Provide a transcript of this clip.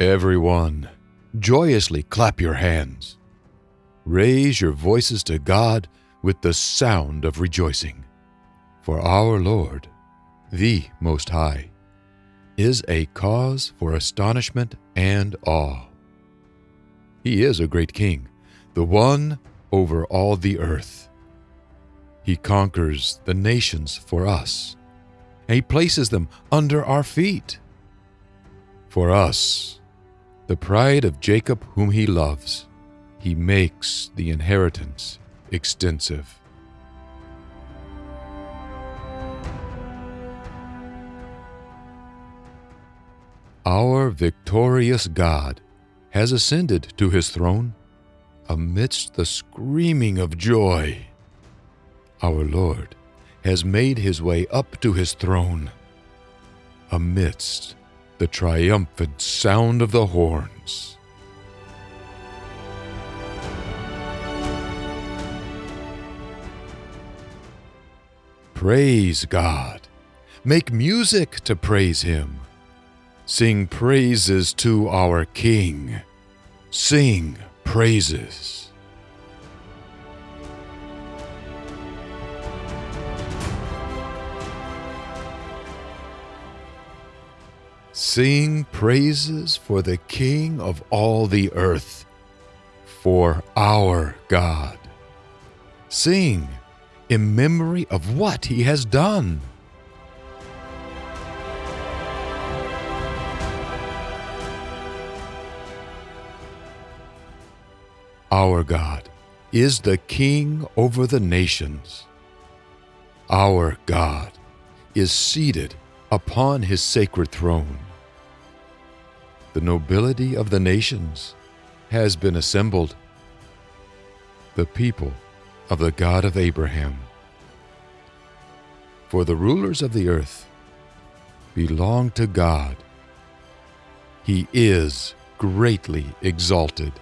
Everyone, joyously clap your hands. Raise your voices to God with the sound of rejoicing. For our Lord, the Most High, is a cause for astonishment and awe. He is a great king, the one over all the earth. He conquers the nations for us, and he places them under our feet. For us, the pride of Jacob, whom he loves, he makes the inheritance extensive. Our victorious God has ascended to his throne amidst the screaming of joy. Our Lord has made his way up to his throne amidst the triumphant sound of the horns. Praise God. Make music to praise Him. Sing praises to our King. Sing praises. Sing praises for the King of all the earth, for our God. Sing in memory of what he has done. Our God is the King over the nations. Our God is seated upon his sacred throne. The nobility of the nations has been assembled. The people of the God of Abraham. For the rulers of the earth belong to God. He is greatly exalted.